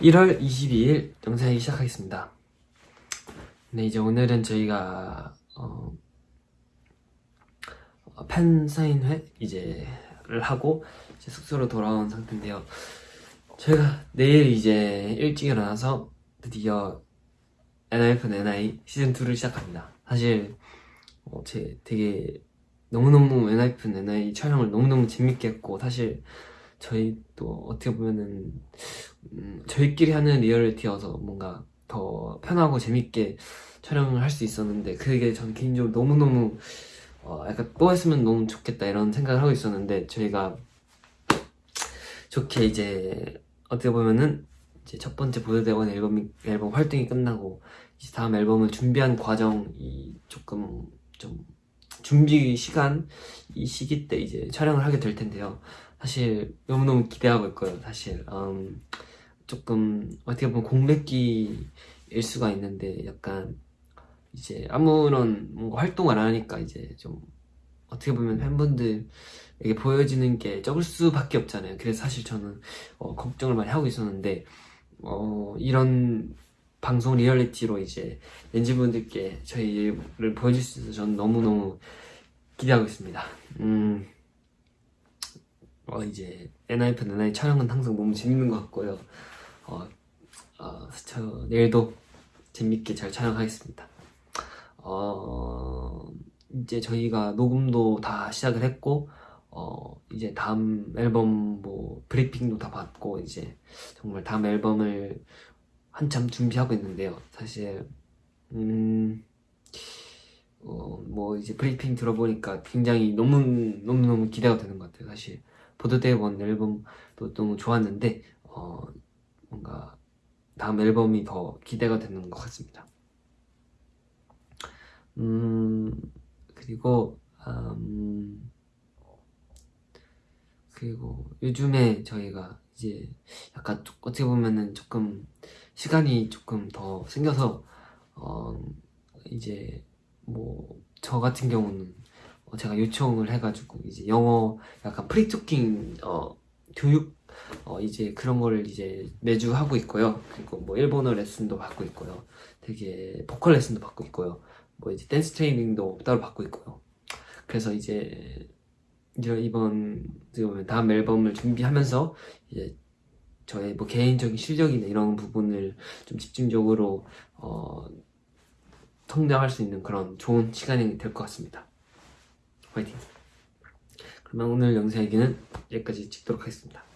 1월 22일 영상이 시작하겠습니다. 네, 이제 오늘은 저희가 어, 어, 팬 사인회 이제를 하고 이제 숙소로 돌아온 상태인데요. 저희가 내일 이제 일찍 일어나서 드디어 NIF NI 시즌 2를 시작합니다. 사실 어, 제 되게 너무너무 NIF NI 촬영을 너무너무 재밌게 했고 사실 저희 또 어떻게 보면은 음, 저희끼리 하는 리얼리티여서 뭔가 더 편하고 재밌게 촬영을 할 수 있었는데 그게 전 개인적으로 너무너무 어, 약간 또 했으면 너무 좋겠다 이런 생각을 하고 있었는데 저희가 좋게 이제 어떻게 보면은 이제 첫 번째 보드대원 앨범이 앨범 활동이 끝나고 이제 다음 앨범을 준비한 과정이 조금 좀 준비 시간 이 시기 때 이제 촬영을 하게 될 텐데요. 사실 너무너무 기대하고 있고요. 사실 음, 조금 어떻게 보면 공백기일 수가 있는데 약간 이제 아무런 뭔가 활동을 안 하니까 이제 좀 어떻게 보면 팬분들에게 보여지는 게 적을 수밖에 없잖아요. 그래서 사실 저는 어, 걱정을 많이 하고 있었는데 어, 이런 방송 리얼리티로 이제 렌즈분들께 저희를 보여줄 수 있어서 저는 너무너무 기대하고 있습니다. 음, 어, 이제 NIF NI 촬영은 항상 너무 재밌는 것 같고요. 어, 어, 저 내일도 재밌게 잘 촬영하겠습니다. 어, 이제 저희가 녹음도 다 시작을 했고, 어, 이제 다음 앨범 뭐 브리핑도 다 받고, 이제 정말 다음 앨범을 한참 준비하고 있는데요. 사실, 음, 어, 뭐 이제 브리핑 들어보니까 굉장히 너무, 너무 너무 기대가 되는 것 같아요. 사실, 보드데이 원 앨범도 너무 좋았는데, 어, 뭔가 다음 앨범이 더 기대가 되는 것 같습니다. 음, 그리고, 음, 그리고 요즘에 저희가 이제 약간 조- 어떻게 보면은 조금 시간이 조금 더 생겨서, 어, 이제 뭐 저 같은 경우는 어, 제가 요청을 해가지고 이제 영어 약간 프리토킹 어, 교육 어, 이제 그런 거를 이제 매주 하고 있고요. 그리고 뭐 일본어 레슨도 받고 있고요. 되게 보컬 레슨도 받고 있고요. 뭐 이제 댄스 트레이닝도 따로 받고 있고요. 그래서 이제 이번 다음 앨범을 준비하면서 이제 저의 뭐 개인적인 실력이나 이런 부분을 좀 집중적으로 어, 성장할 수 있는 그런 좋은 시간이 될 것 같습니다. 화이팅! 그러면 오늘 영상 얘기는 여기까지 찍도록 하겠습니다.